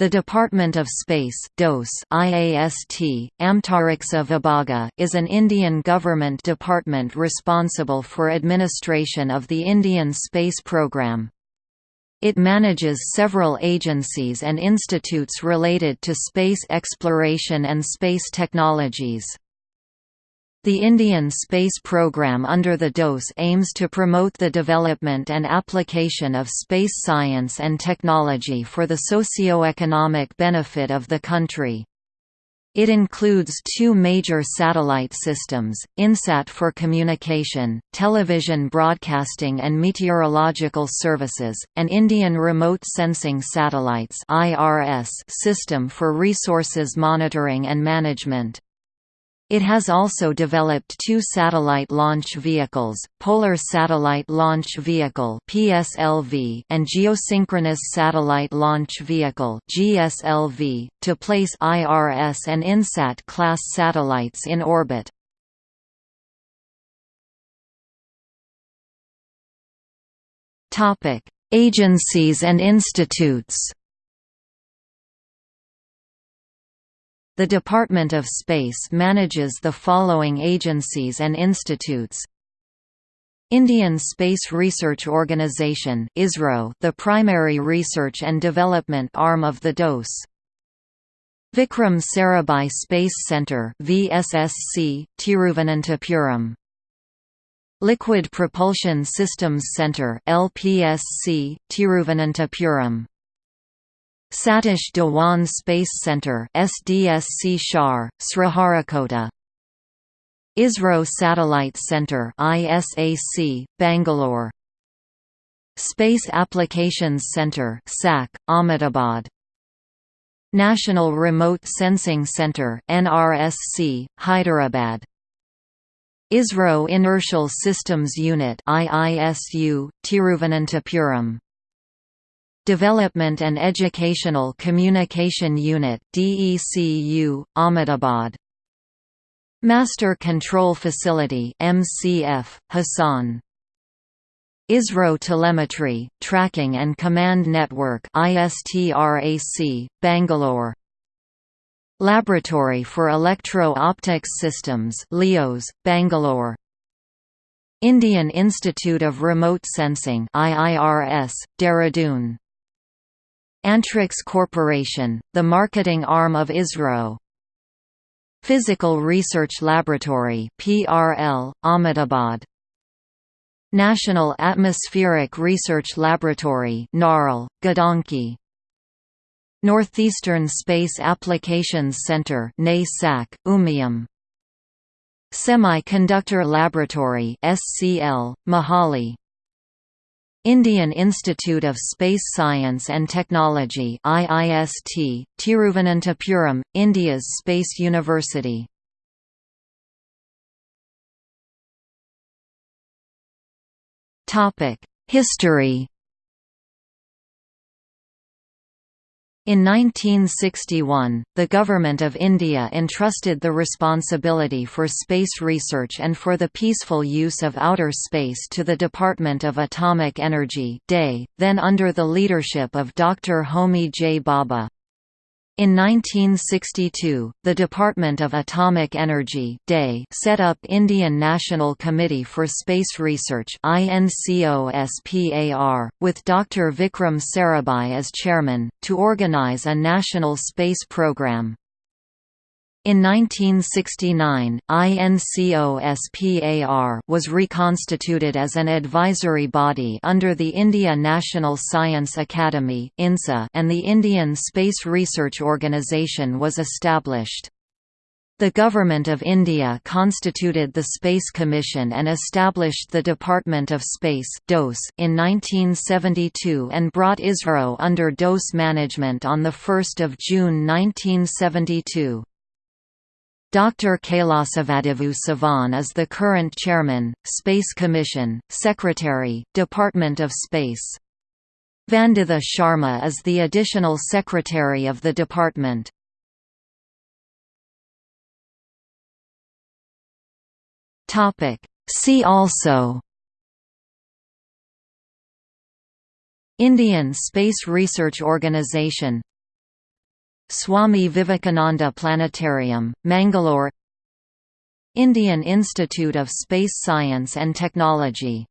The Department of Space DOS IAST, Amtariksa Vibhaga, is an Indian government department responsible for administration of the Indian space program. It manages several agencies and institutes related to space exploration and space technologies. The Indian space program under the DOS aims to promote the development and application of space science and technology for the socio-economic benefit of the country. It includes two major satellite systems, INSAT for communication, television broadcasting and meteorological services, and Indian Remote Sensing Satellites system for resources monitoring and management. It has also developed two satellite launch vehicles, Polar Satellite Launch Vehicle (PSLV) and Geosynchronous Satellite Launch Vehicle (GSLV), to place IRS and INSAT class satellites in orbit. Topic: Agencies and institutes. The Department of Space manages the following agencies and institutes Indian Space Research Organisation ISRO, the primary research and development arm of the DOS. Vikram Sarabhai Space Centre VSSC, Tiruvananthapuram. Liquid Propulsion Systems Centre LPSC, Tiruvananthapuram. Satish Dhawan Space Centre SDSC Shar, Sriharikota ISRO Satellite Centre ISAC, Bangalore. Space Applications Centre SAC, Ahmedabad. National Remote Sensing Centre NRSC, Hyderabad. ISRO Inertial Systems Unit IISU, Tiruvananthapuram Development and Educational Communication Unit DECU, Ahmedabad. Master Control Facility MCF, Hassan. ISRO Telemetry, Tracking and Command Network ISTRAC, Bangalore. Laboratory for Electro-Optics Systems LEOS, Bangalore. Indian Institute of Remote Sensing IIRS, Dehradun Antrix Corporation, the marketing arm of ISRO. Physical Research Laboratory PRL, Ahmedabad. National Atmospheric Research Laboratory NARL, Gadanki. Northeastern Space Applications Center NASAC, Umiam. Semiconductor Laboratory SCL, Mohali Indian Institute of Space Science and Technology IIST, Tiruvananthapuram, India's Space University. History In 1961, the Government of India entrusted the responsibility for space research and for the peaceful use of outer space to the Department of Atomic Energy then under the leadership of Dr. Homi J. Bhabha. In 1962, the Department of Atomic Energy set up Indian National Committee for Space Research with Dr. Vikram Sarabhai as chairman, to organize a national space program. In 1969, INCOSPAR was reconstituted as an advisory body under the India National Science Academy INSA, and the Indian Space Research Organisation was established. The Government of India constituted the Space Commission and established the Department of Space in 1972 and brought ISRO under DOS management on 1 June 1972. Dr. Kailasavadivu Sivan is the current chairman, Space Commission, Secretary, Department of Space. Vanditha Sharma is the additional secretary of the department. See also Indian Space Research Organisation Swami Vivekananda Planetarium, Mangalore Indian Institute of Space Science and Technology